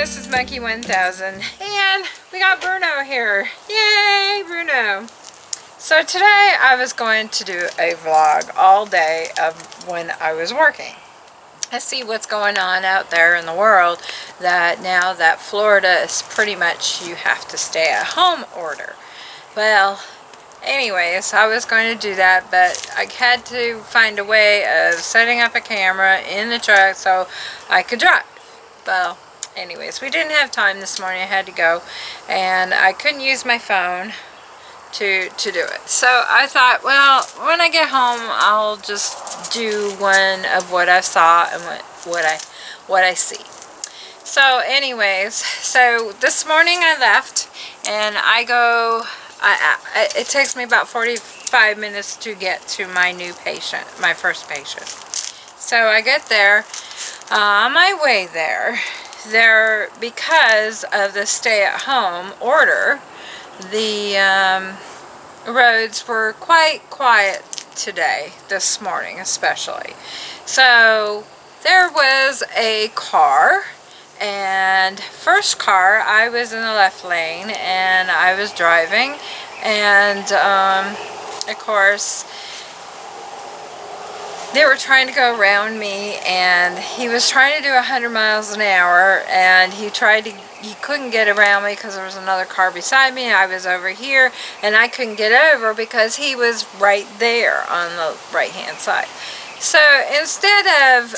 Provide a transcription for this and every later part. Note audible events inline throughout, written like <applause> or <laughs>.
this is Monkey 1000 and we got Bruno here. Yay, Bruno. So today I was going to do a vlog all day of when I was working. I see what's going on out there in the world that now that Florida is pretty much you have to stay at home order. Well, anyways, I was going to do that, but I had to find a way of setting up a camera in the truck so I could drive. Well, anyways, we didn't have time this morning. I had to go, and I couldn't use my phone to to do it. So I thought, well, when I get home, I'll just do one of what I saw and what what I what I see. So anyways, so this morning I left and I go I, I, it takes me about 45 minutes to get to my new patient, my first patient. So I get there, uh, on my way there, there, because of the stay-at-home order, the um, roads were quite quiet today, this morning especially. So there was a car and first car I was in the left lane and I was driving and um, of course they were trying to go around me and he was trying to do 100 miles an hour and he tried to he couldn't get around me because there was another car beside me I was over here and I couldn't get over because he was right there on the right hand side so instead of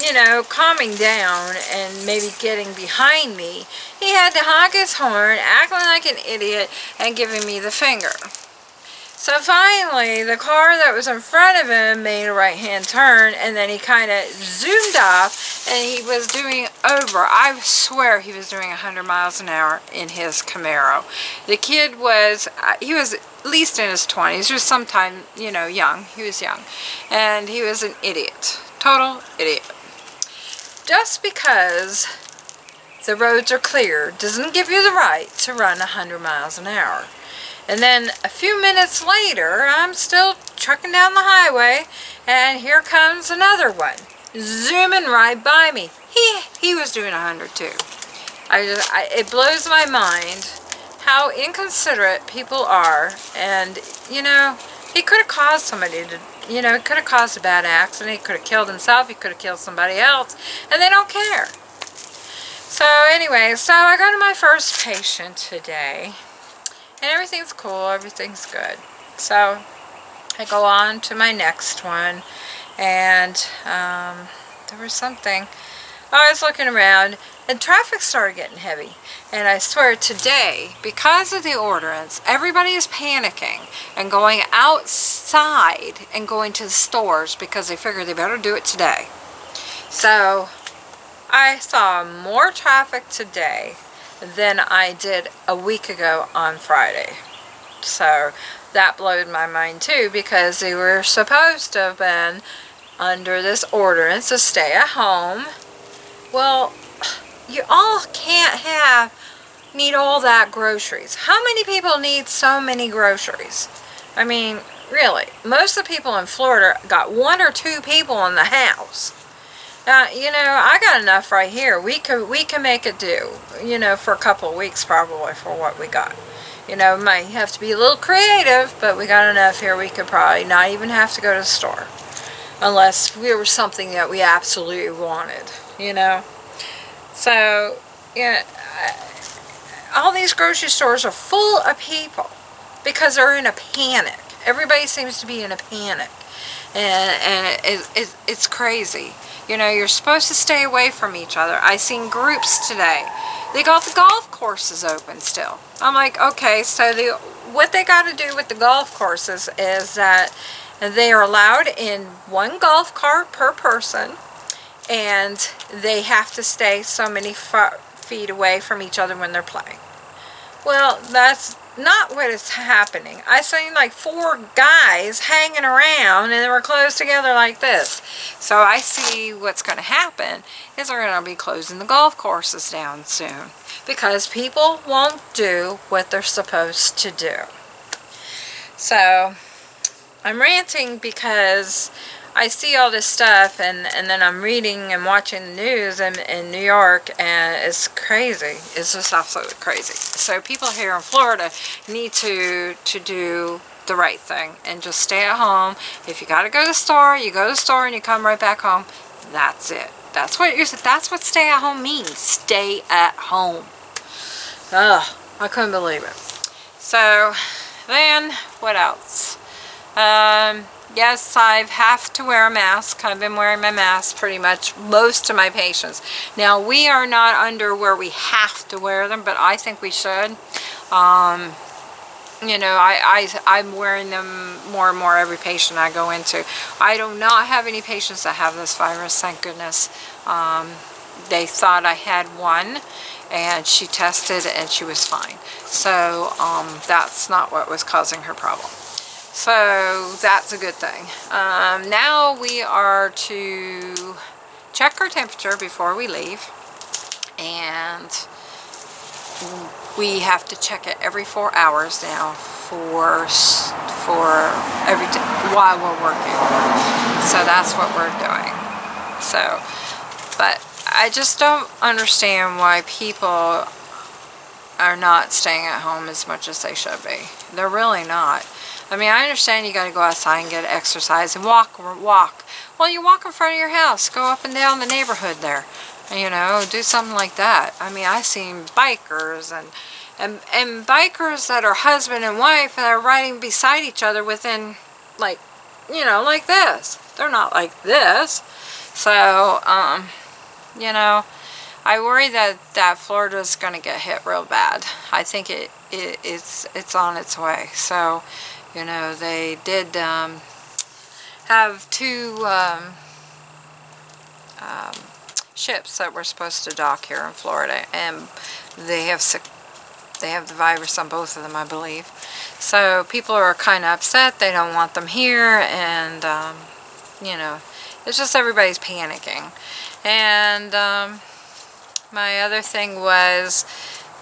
you know, calming down and maybe getting behind me, he had to honk his horn, acting like an idiot, and giving me the finger. So finally, the car that was in front of him made a right-hand turn, and then he kind of zoomed off, and he was doing over, I swear he was doing 100 miles an hour in his Camaro. The kid was, uh, he was at least in his 20s, or sometime, you know, young. He was young. And he was an idiot. Total idiot just because the roads are clear doesn't give you the right to run 100 miles an hour. And then a few minutes later, I'm still trucking down the highway, and here comes another one, zooming right by me. He, he was doing 100 too. I just, I, it blows my mind how inconsiderate people are, and, you know, he could have caused somebody to you know, it could have caused a bad accident. He could have killed himself. He could have killed somebody else. And they don't care. So anyway, so I go to my first patient today. And everything's cool. Everything's good. So I go on to my next one. And um, there was something. I was looking around and traffic started getting heavy. And I swear today, because of the ordinance, everybody is panicking and going outside and going to the stores because they figure they better do it today. So I saw more traffic today than I did a week ago on Friday. So that blew my mind too because they were supposed to have been under this ordinance to stay at home. Well, you all can't have need all that groceries. How many people need so many groceries? I mean, really, most of the people in Florida got one or two people in the house. Now, you know, I got enough right here. We could we can make it do, you know, for a couple of weeks probably for what we got. You know, might have to be a little creative, but we got enough here we could probably not even have to go to the store. Unless we were something that we absolutely wanted, you know. So, yeah, all these grocery stores are full of people because they're in a panic. Everybody seems to be in a panic. And, and it, it, it's crazy. You know, you're supposed to stay away from each other. I seen groups today. They got the golf courses open still. I'm like, okay, so the what they got to do with the golf courses is that they are allowed in one golf cart per person and they have to stay so many feet away from each other when they're playing. Well, that's not what is happening. I seen like four guys hanging around and they were close together like this. So I see what's going to happen is they're going to be closing the golf courses down soon because people won't do what they're supposed to do. So I'm ranting because I see all this stuff and, and then I'm reading and watching the news in, in New York and it's crazy. It's just absolutely crazy. So people here in Florida need to, to do the right thing and just stay at home. If you got to go to the store, you go to the store and you come right back home. That's it. That's what you're, that's what stay at home means. Stay at home. Ugh, I couldn't believe it. So then what else? Um, yes, I have to wear a mask. I've been wearing my mask pretty much most of my patients. Now, we are not under where we have to wear them, but I think we should. Um, you know, I, I, I'm wearing them more and more every patient I go into. I do not have any patients that have this virus, thank goodness. Um, they thought I had one and she tested and she was fine. So um, that's not what was causing her problem. So that's a good thing. Um, now we are to check our temperature before we leave and we have to check it every four hours now for for every while we're working. So that's what we're doing. So, but I just don't understand why people are not staying at home as much as they should be. They're really not. I mean, I understand you got to go outside and get exercise and walk, walk. Well, you walk in front of your house, go up and down the neighborhood there you know, do something like that. I mean, I've seen bikers and, and, and bikers that are husband and wife that are riding beside each other within, like, you know, like this. They're not like this. So, um, you know, I worry that, that Florida's going to get hit real bad. I think it, it it's, it's on its way. So, you know, they did um, have two um, um, ships that were supposed to dock here in Florida and they have they have the virus on both of them I believe so people are kind of upset they don't want them here and um, you know it's just everybody's panicking and um, my other thing was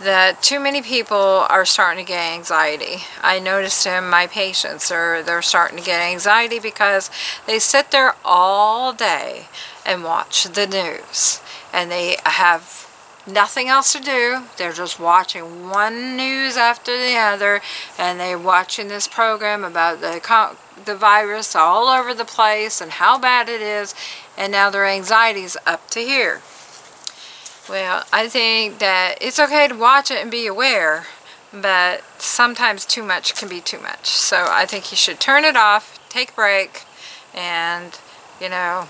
that too many people are starting to get anxiety. I noticed in my patients are they're starting to get anxiety because they sit there all day and watch the news. And they have nothing else to do. They're just watching one news after the other and they're watching this program about the, the virus all over the place and how bad it is and now their anxiety's up to here. Well, I think that it's okay to watch it and be aware, but sometimes too much can be too much. So I think you should turn it off, take a break, and, you know,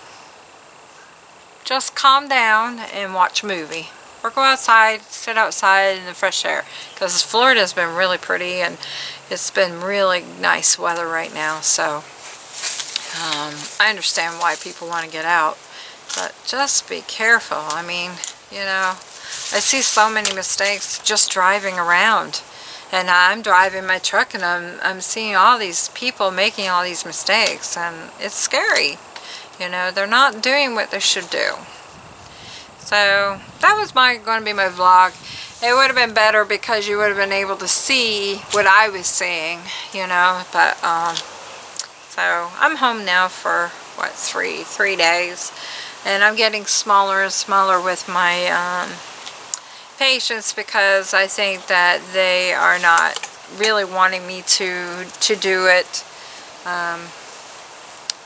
just calm down and watch a movie. Or go outside, sit outside in the fresh air. Because Florida's been really pretty and it's been really nice weather right now. So um, I understand why people want to get out. But just be careful. I mean, you know, I see so many mistakes just driving around. And I'm driving my truck and I'm, I'm seeing all these people making all these mistakes. And it's scary. You know, they're not doing what they should do. So that was my going to be my vlog. It would have been better because you would have been able to see what I was seeing, you know. But um, so I'm home now for what three three days, and I'm getting smaller and smaller with my um, patients because I think that they are not really wanting me to to do it. Um,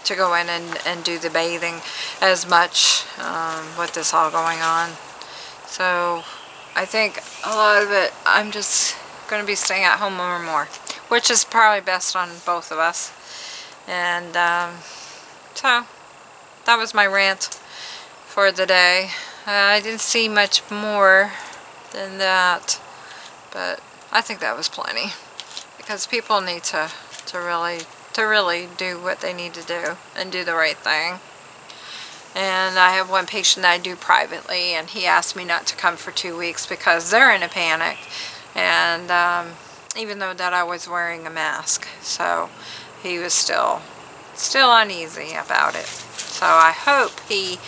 to go in and, and do the bathing as much um, with this all going on. So I think a lot of it, I'm just going to be staying at home more and more, which is probably best on both of us. And um, so that was my rant for the day. Uh, I didn't see much more than that, but I think that was plenty because people need to, to really to really do what they need to do and do the right thing. And I have one patient that I do privately and he asked me not to come for two weeks because they're in a panic. And um, even though that I was wearing a mask. So he was still, still uneasy about it. So I hope he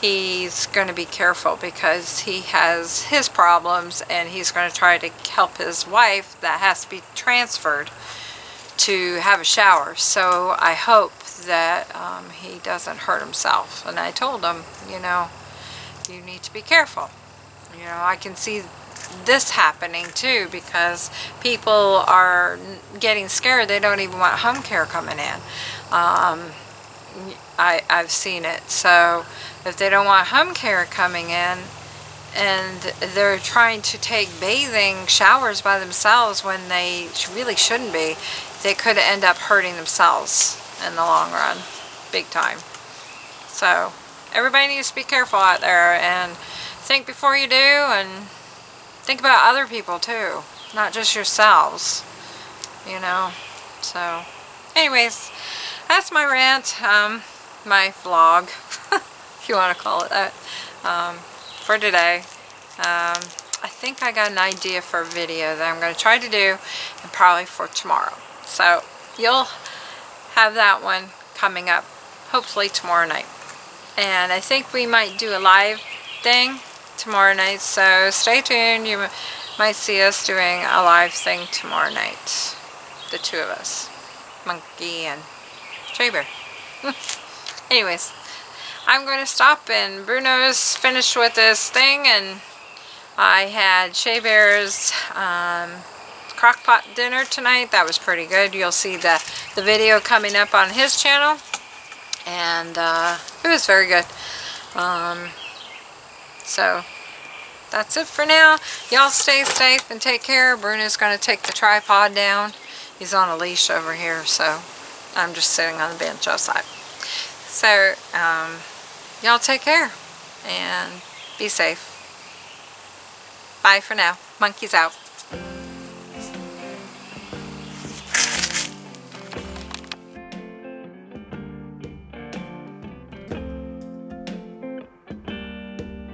he's going to be careful because he has his problems and he's going to try to help his wife that has to be transferred to have a shower. So I hope that um, he doesn't hurt himself. And I told him, you know, you need to be careful. You know, I can see this happening too because people are getting scared. They don't even want home care coming in. Um, I, I've seen it. So if they don't want home care coming in and they're trying to take bathing showers by themselves when they really shouldn't be, they could end up hurting themselves in the long run, big time. So everybody needs to be careful out there and think before you do and think about other people too, not just yourselves, you know. So anyways, that's my rant, um, my vlog, <laughs> if you want to call it that, um, for today. Um, I think I got an idea for a video that I'm going to try to do and probably for tomorrow. So you'll have that one coming up hopefully tomorrow night. And I think we might do a live thing tomorrow night. So stay tuned. You might see us doing a live thing tomorrow night. The two of us. Monkey and Trey Bear. <laughs> Anyways, I'm going to stop and Bruno's finished with this thing and I had Shea Bear's um, crock pot dinner tonight. That was pretty good. You'll see the, the video coming up on his channel. And uh, it was very good. Um, so, that's it for now. Y'all stay safe and take care. Bruno's going to take the tripod down. He's on a leash over here, so I'm just sitting on the bench outside. So, um, y'all take care and be safe. Bye for now. Monkeys out.